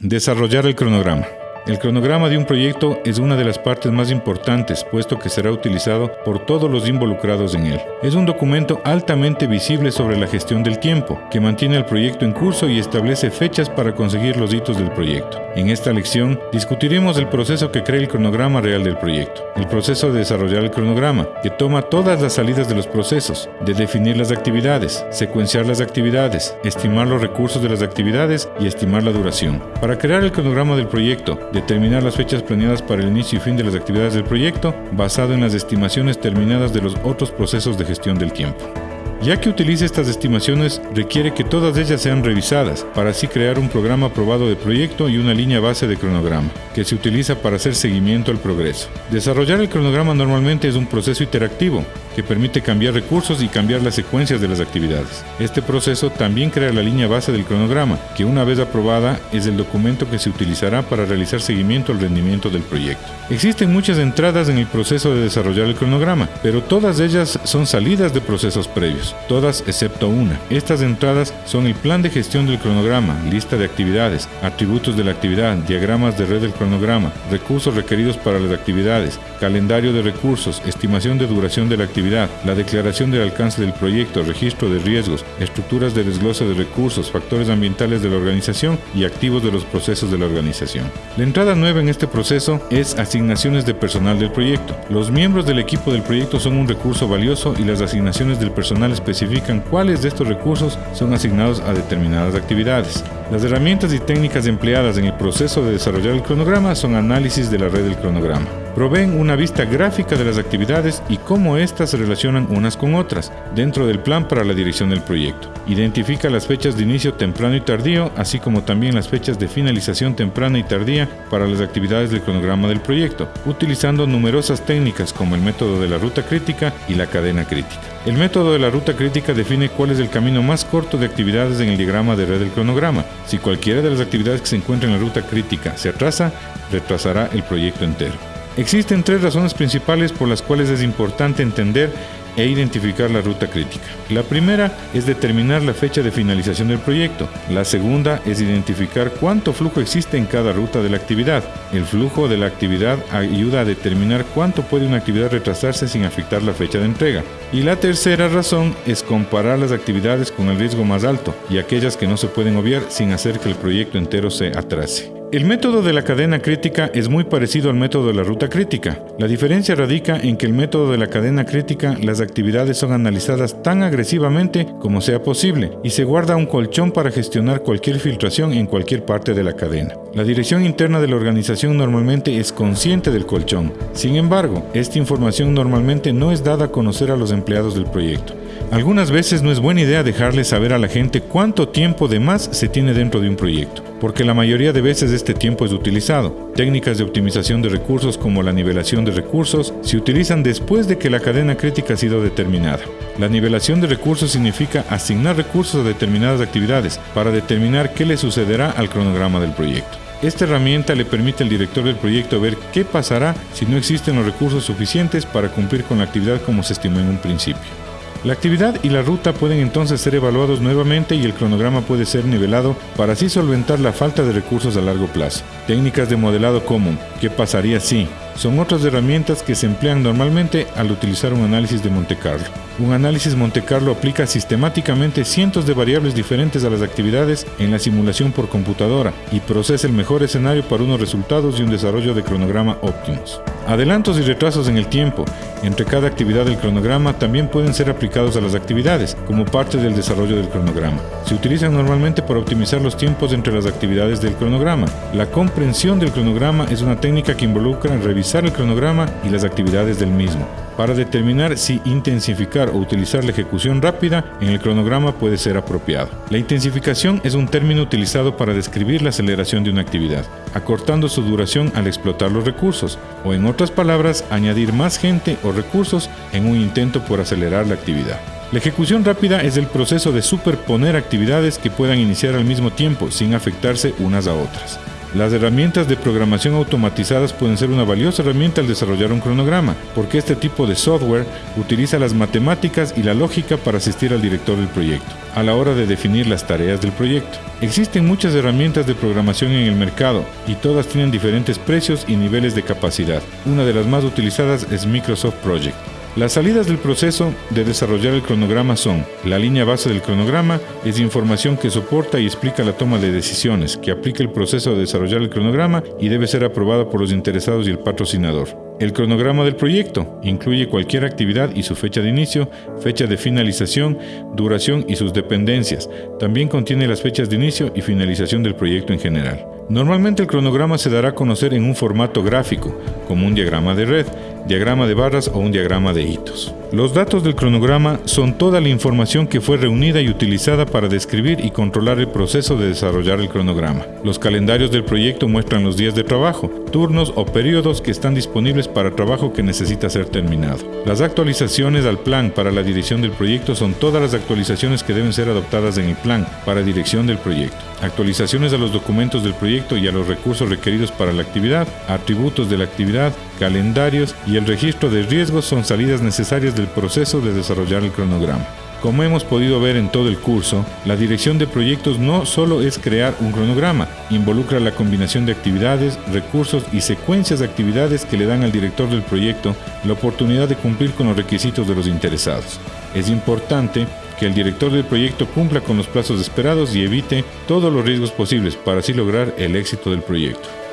Desarrollar el cronograma. El cronograma de un proyecto es una de las partes más importantes, puesto que será utilizado por todos los involucrados en él. Es un documento altamente visible sobre la gestión del tiempo, que mantiene el proyecto en curso y establece fechas para conseguir los hitos del proyecto. En esta lección discutiremos el proceso que crea el cronograma real del proyecto, el proceso de desarrollar el cronograma, que toma todas las salidas de los procesos, de definir las actividades, secuenciar las actividades, estimar los recursos de las actividades y estimar la duración. Para crear el cronograma del proyecto, determinar las fechas planeadas para el inicio y fin de las actividades del proyecto basado en las estimaciones terminadas de los otros procesos de gestión del tiempo. Ya que utiliza estas estimaciones, requiere que todas ellas sean revisadas para así crear un programa aprobado de proyecto y una línea base de cronograma, que se utiliza para hacer seguimiento al progreso. Desarrollar el cronograma normalmente es un proceso interactivo, que permite cambiar recursos y cambiar las secuencias de las actividades. Este proceso también crea la línea base del cronograma, que una vez aprobada es el documento que se utilizará para realizar seguimiento al rendimiento del proyecto. Existen muchas entradas en el proceso de desarrollar el cronograma, pero todas ellas son salidas de procesos previos, todas excepto una. Estas entradas son el plan de gestión del cronograma, lista de actividades, atributos de la actividad, diagramas de red del cronograma, recursos requeridos para las actividades, calendario de recursos, estimación de duración de la actividad, la declaración del alcance del proyecto, registro de riesgos, estructuras de desglose de recursos, factores ambientales de la organización y activos de los procesos de la organización. La entrada nueva en este proceso es asignaciones de personal del proyecto. Los miembros del equipo del proyecto son un recurso valioso y las asignaciones del personal especifican cuáles de estos recursos son asignados a determinadas actividades. Las herramientas y técnicas empleadas en el proceso de desarrollar el cronograma son análisis de la red del cronograma. Proveen una vista gráfica de las actividades y cómo éstas se relacionan unas con otras dentro del plan para la dirección del proyecto. Identifica las fechas de inicio temprano y tardío, así como también las fechas de finalización temprana y tardía para las actividades del cronograma del proyecto, utilizando numerosas técnicas como el método de la ruta crítica y la cadena crítica. El método de la ruta crítica define cuál es el camino más corto de actividades en el diagrama de red del cronograma. Si cualquiera de las actividades que se encuentran en la ruta crítica se atrasa, retrasará el proyecto entero. Existen tres razones principales por las cuales es importante entender e identificar la ruta crítica. La primera es determinar la fecha de finalización del proyecto. La segunda es identificar cuánto flujo existe en cada ruta de la actividad. El flujo de la actividad ayuda a determinar cuánto puede una actividad retrasarse sin afectar la fecha de entrega. Y la tercera razón es comparar las actividades con el riesgo más alto y aquellas que no se pueden obviar sin hacer que el proyecto entero se atrase. El método de la cadena crítica es muy parecido al método de la ruta crítica. La diferencia radica en que el método de la cadena crítica las actividades son analizadas tan agresivamente como sea posible y se guarda un colchón para gestionar cualquier filtración en cualquier parte de la cadena. La dirección interna de la organización normalmente es consciente del colchón. Sin embargo, esta información normalmente no es dada a conocer a los empleados del proyecto. Algunas veces no es buena idea dejarle saber a la gente cuánto tiempo de más se tiene dentro de un proyecto, porque la mayoría de veces este tiempo es utilizado. Técnicas de optimización de recursos como la nivelación de recursos se utilizan después de que la cadena crítica ha sido determinada. La nivelación de recursos significa asignar recursos a determinadas actividades para determinar qué le sucederá al cronograma del proyecto. Esta herramienta le permite al director del proyecto ver qué pasará si no existen los recursos suficientes para cumplir con la actividad como se estimó en un principio. La actividad y la ruta pueden entonces ser evaluados nuevamente y el cronograma puede ser nivelado para así solventar la falta de recursos a largo plazo. Técnicas de modelado común. ¿Qué pasaría si? Son otras herramientas que se emplean normalmente al utilizar un análisis de Monte Carlo. Un análisis Monte Carlo aplica sistemáticamente cientos de variables diferentes a las actividades en la simulación por computadora y procesa el mejor escenario para unos resultados y un desarrollo de cronograma óptimos. Adelantos y retrasos en el tiempo entre cada actividad del cronograma también pueden ser aplicados a las actividades como parte del desarrollo del cronograma. Se utilizan normalmente para optimizar los tiempos entre las actividades del cronograma. La comprensión del cronograma es una técnica que involucra revisar el cronograma y las actividades del mismo para determinar si intensificar o utilizar la ejecución rápida en el cronograma puede ser apropiado. La intensificación es un término utilizado para describir la aceleración de una actividad, acortando su duración al explotar los recursos, o en otras palabras, añadir más gente o recursos en un intento por acelerar la actividad. La ejecución rápida es el proceso de superponer actividades que puedan iniciar al mismo tiempo sin afectarse unas a otras. Las herramientas de programación automatizadas pueden ser una valiosa herramienta al desarrollar un cronograma, porque este tipo de software utiliza las matemáticas y la lógica para asistir al director del proyecto, a la hora de definir las tareas del proyecto. Existen muchas herramientas de programación en el mercado y todas tienen diferentes precios y niveles de capacidad. Una de las más utilizadas es Microsoft Project. Las salidas del proceso de desarrollar el cronograma son, la línea base del cronograma es información que soporta y explica la toma de decisiones, que aplica el proceso de desarrollar el cronograma y debe ser aprobada por los interesados y el patrocinador. El cronograma del proyecto incluye cualquier actividad y su fecha de inicio, fecha de finalización, duración y sus dependencias. También contiene las fechas de inicio y finalización del proyecto en general. Normalmente el cronograma se dará a conocer en un formato gráfico, como un diagrama de red, diagrama de barras o un diagrama de hitos. Los datos del cronograma son toda la información que fue reunida y utilizada para describir y controlar el proceso de desarrollar el cronograma. Los calendarios del proyecto muestran los días de trabajo, turnos o periodos que están disponibles para trabajo que necesita ser terminado. Las actualizaciones al plan para la dirección del proyecto son todas las actualizaciones que deben ser adoptadas en el plan para dirección del proyecto. Actualizaciones a los documentos del proyecto y a los recursos requeridos para la actividad, atributos de la actividad, calendarios y el registro de riesgos son salidas necesarias del proceso de desarrollar el cronograma. Como hemos podido ver en todo el curso, la dirección de proyectos no solo es crear un cronograma, involucra la combinación de actividades, recursos y secuencias de actividades que le dan al director del proyecto la oportunidad de cumplir con los requisitos de los interesados. Es importante que el director del proyecto cumpla con los plazos esperados y evite todos los riesgos posibles para así lograr el éxito del proyecto.